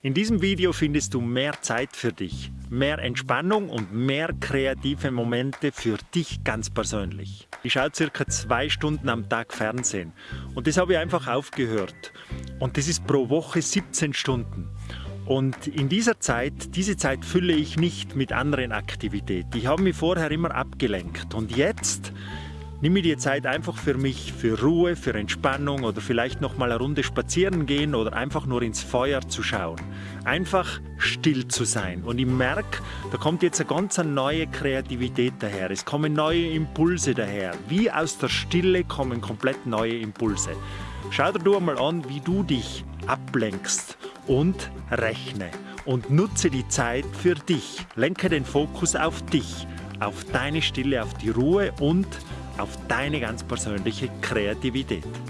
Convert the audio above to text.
In diesem Video findest du mehr Zeit für dich, mehr Entspannung und mehr kreative Momente für dich ganz persönlich. Ich schaue circa zwei Stunden am Tag Fernsehen und das habe ich einfach aufgehört. Und das ist pro Woche 17 Stunden. Und in dieser Zeit, diese Zeit fülle ich nicht mit anderen Aktivitäten. Ich habe mich vorher immer abgelenkt und jetzt Nimm mir die Zeit einfach für mich, für Ruhe, für Entspannung oder vielleicht noch mal eine Runde spazieren gehen oder einfach nur ins Feuer zu schauen. Einfach still zu sein. Und ich merke, da kommt jetzt eine ganz neue Kreativität daher. Es kommen neue Impulse daher. Wie aus der Stille kommen komplett neue Impulse. Schau dir du einmal an, wie du dich ablenkst und rechne. Und nutze die Zeit für dich. Lenke den Fokus auf dich, auf deine Stille, auf die Ruhe und auf deine ganz persönliche Kreativität.